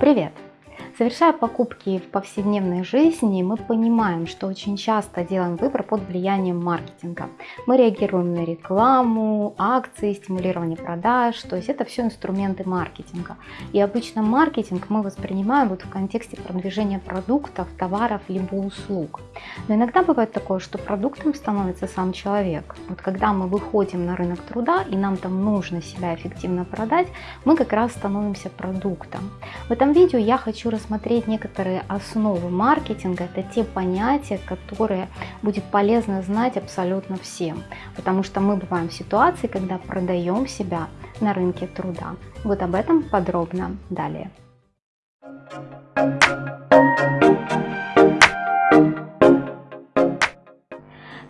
Привет! Совершая покупки в повседневной жизни, мы понимаем, что очень часто делаем выбор под влиянием маркетинга. Мы реагируем на рекламу, акции, стимулирование продаж, то есть это все инструменты маркетинга. И обычно маркетинг мы воспринимаем вот в контексте продвижения продуктов, товаров либо услуг. Но иногда бывает такое, что продуктом становится сам человек. Вот когда мы выходим на рынок труда и нам там нужно себя эффективно продать, мы как раз становимся продуктом. В этом видео я хочу рассмотреть рассмотреть некоторые основы маркетинга. Это те понятия, которые будет полезно знать абсолютно всем. Потому что мы бываем в ситуации, когда продаем себя на рынке труда. Вот об этом подробно далее.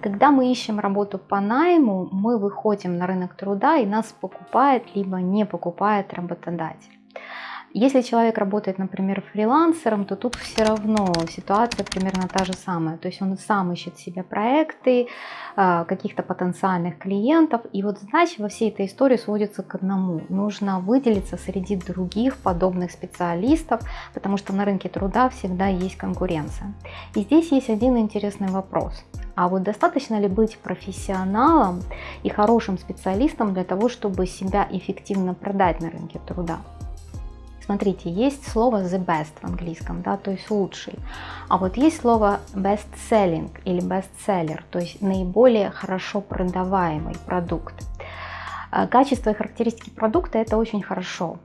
Когда мы ищем работу по найму, мы выходим на рынок труда и нас покупает либо не покупает работодатель. Если человек работает, например, фрилансером, то тут все равно ситуация примерно та же самая. То есть он сам ищет себе проекты, а, каких-то потенциальных клиентов. И вот задача во всей этой истории сводится к одному. Нужно выделиться среди других подобных специалистов, потому что на рынке труда всегда есть конкуренция. И здесь есть один интересный вопрос. А вот достаточно ли быть профессионалом и хорошим специалистом для того, чтобы себя эффективно продать на рынке труда? Смотрите, есть слово the best в английском, да, то есть лучший. А вот есть слово best selling или best seller, то есть наиболее хорошо продаваемый продукт. Э, качество и характеристики продукта это очень хорошо.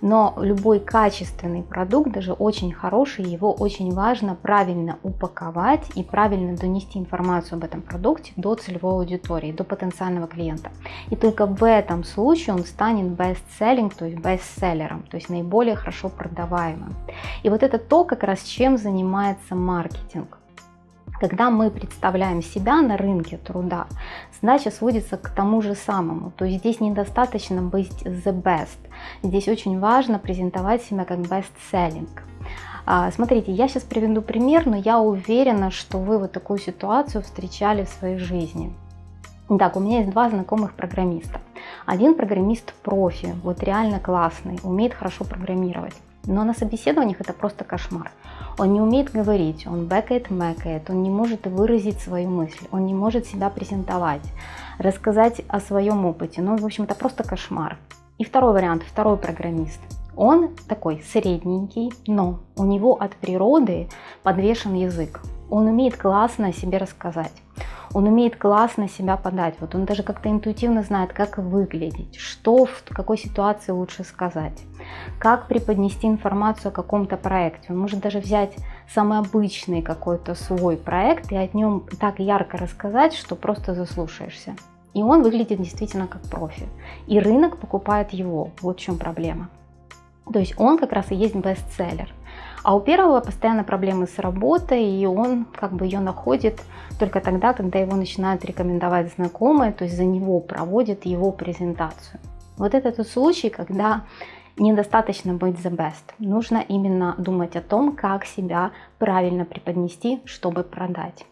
Но любой качественный продукт, даже очень хороший, его очень важно правильно упаковать и правильно донести информацию об этом продукте до целевой аудитории, до потенциального клиента. И только в этом случае он станет best-selling, то есть бестселлером, то есть наиболее хорошо продаваемым. И вот это то, как раз чем занимается маркетинг. Когда мы представляем себя на рынке труда, задача сводится к тому же самому. То есть здесь недостаточно быть the best. Здесь очень важно презентовать себя как best selling. А, смотрите, я сейчас приведу пример, но я уверена, что вы вот такую ситуацию встречали в своей жизни. Так, у меня есть два знакомых программиста. Один программист профи, вот реально классный, умеет хорошо программировать. Но на собеседованиях это просто кошмар. Он не умеет говорить, он бэкает, мэкает, он не может выразить свою мысль, он не может себя презентовать, рассказать о своем опыте. Ну, в общем, это просто кошмар. И второй вариант, второй программист. Он такой средненький, но у него от природы подвешен язык. Он умеет классно о себе рассказать он умеет классно себя подать. Вот он даже как-то интуитивно знает, как выглядеть, что в какой ситуации лучше сказать, как преподнести информацию о каком-то проекте. Он может даже взять самый обычный какой-то свой проект и о нем так ярко рассказать, что просто заслушаешься. И он выглядит действительно как профи. И рынок покупает его. Вот в чем проблема. То есть он как раз и есть бестселлер. А у первого постоянно проблемы с работой, и он как бы ее находит только тогда, когда его начинают рекомендовать знакомые, то есть за него проводят его презентацию. Вот это тот случай, когда недостаточно быть the best. Нужно именно думать о том, как себя правильно преподнести, чтобы продать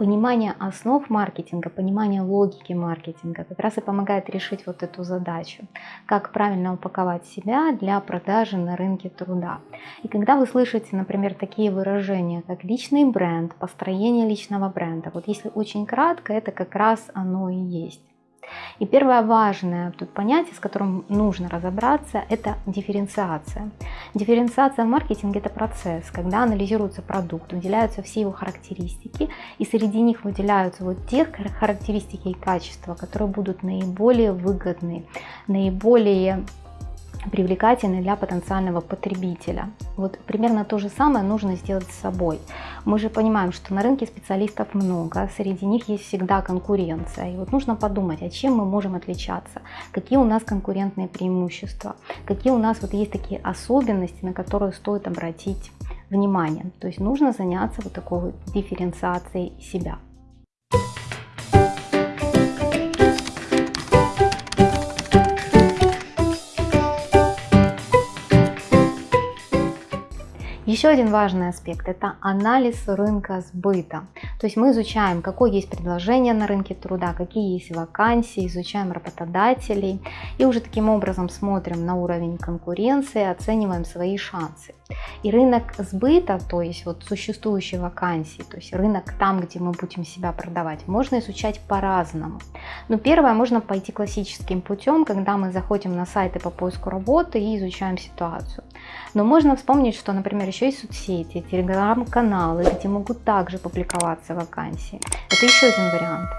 понимание основ маркетинга, понимание логики маркетинга как раз и помогает решить вот эту задачу, как правильно упаковать себя для продажи на рынке труда. И когда вы слышите, например, такие выражения, как личный бренд, построение личного бренда, вот если очень кратко, это как раз оно и есть. И первое важное тут понятие, с которым нужно разобраться, это дифференциация. Дифференциация в маркетинге – это процесс, когда анализируется продукт, выделяются все его характеристики, и среди них выделяются вот те характеристики и качества, которые будут наиболее выгодны, наиболее привлекательный для потенциального потребителя. Вот примерно то же самое нужно сделать с собой. Мы же понимаем, что на рынке специалистов много, среди них есть всегда конкуренция. И вот нужно подумать, а чем мы можем отличаться, какие у нас конкурентные преимущества, какие у нас вот есть такие особенности, на которые стоит обратить внимание. То есть нужно заняться вот такой дифференциацией себя. Еще один важный аспект – это анализ рынка сбыта. То есть мы изучаем, какое есть предложение на рынке труда, какие есть вакансии, изучаем работодателей и уже таким образом смотрим на уровень конкуренции, оцениваем свои шансы. И рынок сбыта, то есть вот существующие вакансии, то есть рынок там, где мы будем себя продавать, можно изучать по-разному. Но первое, можно пойти классическим путем, когда мы заходим на сайты по поиску работы и изучаем ситуацию. Но можно вспомнить, что, например, еще есть соцсети, телеграм-каналы, где могут также публиковаться вакансии. Это еще один вариант.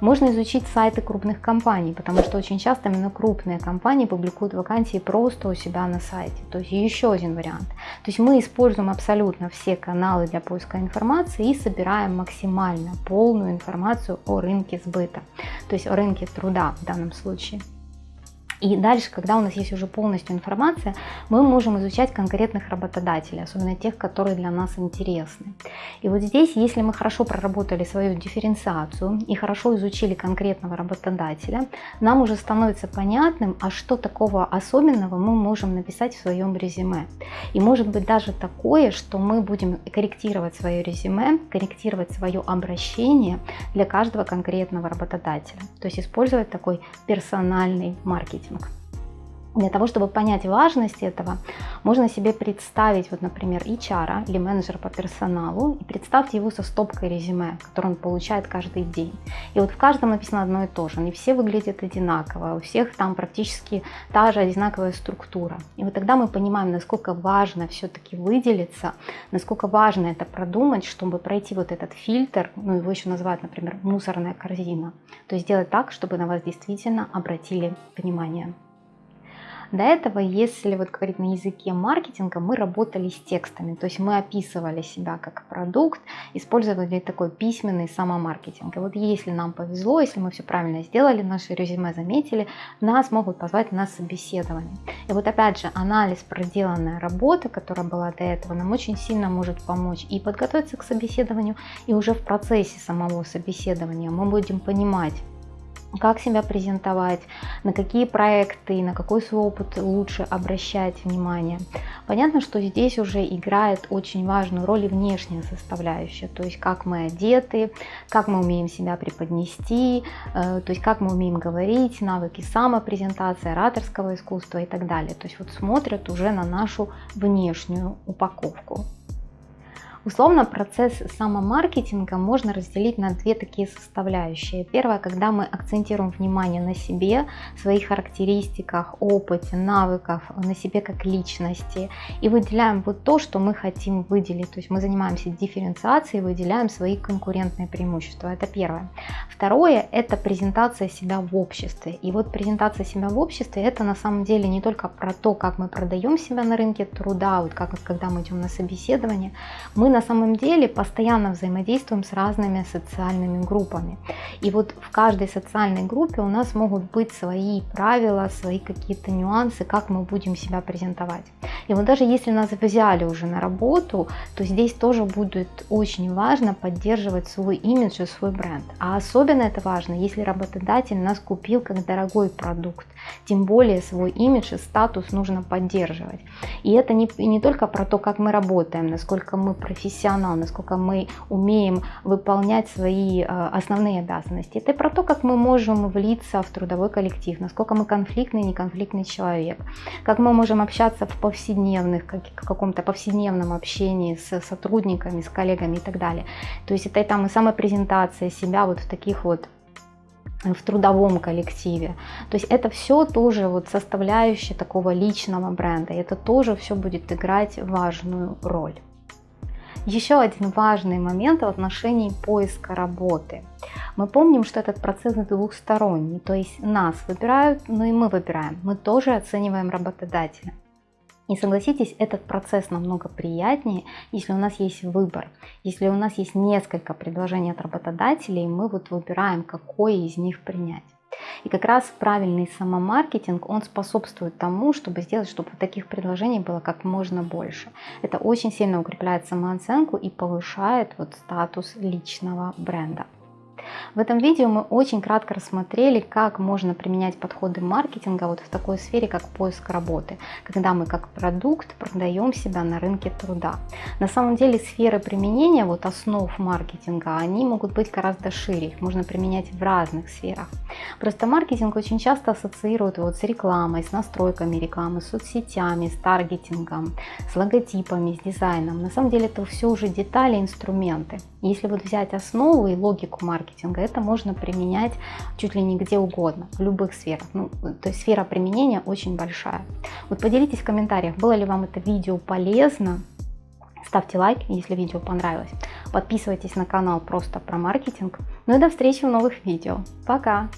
Можно изучить сайты крупных компаний, потому что очень часто именно крупные компании публикуют вакансии просто у себя на сайте. То есть еще один вариант. То есть мы используем абсолютно все каналы для поиска информации и собираем максимально полную информацию о рынке сбыта, то есть о рынке труда в данном случае. И дальше, когда у нас есть уже полностью информация, мы можем изучать конкретных работодателей, особенно тех, которые для нас интересны. И вот здесь, если мы хорошо проработали свою дифференциацию и хорошо изучили конкретного работодателя, нам уже становится понятным, а что такого особенного мы можем написать в своем резюме. И может быть даже такое, что мы будем корректировать свое резюме, корректировать свое обращение для каждого конкретного работодателя. То есть использовать такой персональный маркетинг маркетинг. Для того, чтобы понять важность этого, можно себе представить, вот, например, HR или менеджера по персоналу, и представьте его со стопкой резюме, которое он получает каждый день. И вот в каждом написано одно и то же, они все выглядят одинаково, у всех там практически та же одинаковая структура. И вот тогда мы понимаем, насколько важно все-таки выделиться, насколько важно это продумать, чтобы пройти вот этот фильтр, ну его еще называют, например, мусорная корзина. То есть сделать так, чтобы на вас действительно обратили внимание. До этого, если вот говорить на языке маркетинга, мы работали с текстами, то есть мы описывали себя как продукт, использовали такой письменный самомаркетинг. И вот если нам повезло, если мы все правильно сделали, наши резюме заметили, нас могут позвать на собеседование. И вот опять же, анализ проделанная работа, которая была до этого, нам очень сильно может помочь и подготовиться к собеседованию, и уже в процессе самого собеседования мы будем понимать, как себя презентовать, на какие проекты, на какой свой опыт лучше обращать внимание. Понятно, что здесь уже играет очень важную роль и внешняя составляющая, то есть как мы одеты, как мы умеем себя преподнести, э, то есть как мы умеем говорить, навыки самопрезентации, ораторского искусства и так далее. То есть вот смотрят уже на нашу внешнюю упаковку. Условно процесс самомаркетинга можно разделить на две такие составляющие. Первое, когда мы акцентируем внимание на себе, своих характеристиках, опыте, навыках, на себе как личности и выделяем вот то, что мы хотим выделить. То есть мы занимаемся дифференциацией, выделяем свои конкурентные преимущества. Это первое. Второе, это презентация себя в обществе. И вот презентация себя в обществе, это на самом деле не только про то, как мы продаем себя на рынке труда, вот как когда мы идем на собеседование, мы на самом деле постоянно взаимодействуем с разными социальными группами. И вот в каждой социальной группе у нас могут быть свои правила, свои какие-то нюансы, как мы будем себя презентовать. И вот даже если нас взяли уже на работу, то здесь тоже будет очень важно поддерживать свой имидж и свой бренд. А особенно это важно, если работодатель нас купил как дорогой продукт. Тем более свой имидж и статус нужно поддерживать. И это не, не только про то, как мы работаем, насколько мы профессионал, насколько мы умеем выполнять свои э, основные обязанности. Это про то, как мы можем влиться в трудовой коллектив, насколько мы конфликтный, неконфликтный человек, как мы можем общаться в повседневных, как, каком-то повседневном общении с сотрудниками, с коллегами и так далее. То есть это там и самопрезентация себя вот в таких вот в трудовом коллективе. То есть это все тоже вот составляющая такого личного бренда. И это тоже все будет играть важную роль. Еще один важный момент в отношении поиска работы. Мы помним, что этот процесс двухсторонний, то есть нас выбирают, но и мы выбираем. Мы тоже оцениваем работодателя. И согласитесь, этот процесс намного приятнее, если у нас есть выбор, если у нас есть несколько предложений от работодателей, мы вот выбираем, какое из них принять. И как раз правильный самомаркетинг, он способствует тому, чтобы сделать, чтобы таких предложений было как можно больше. Это очень сильно укрепляет самооценку и повышает вот статус личного бренда. В этом видео мы очень кратко рассмотрели, как можно применять подходы маркетинга вот в такой сфере, как поиск работы, когда мы как продукт продаем себя на рынке труда. На самом деле сферы применения вот основ маркетинга, они могут быть гораздо шире, их можно применять в разных сферах. Просто маркетинг очень часто ассоциируют вот с рекламой, с настройками рекламы, с соцсетями, с таргетингом, с логотипами, с дизайном. На самом деле это все уже детали, инструменты. Если вот взять основу и логику маркетинга, это можно применять чуть ли не где угодно, в любых сферах. Ну, то есть сфера применения очень большая. Вот поделитесь в комментариях, было ли вам это видео полезно. Ставьте лайк, если видео понравилось. Подписывайтесь на канал просто про маркетинг. Ну и до встречи в новых видео. Пока!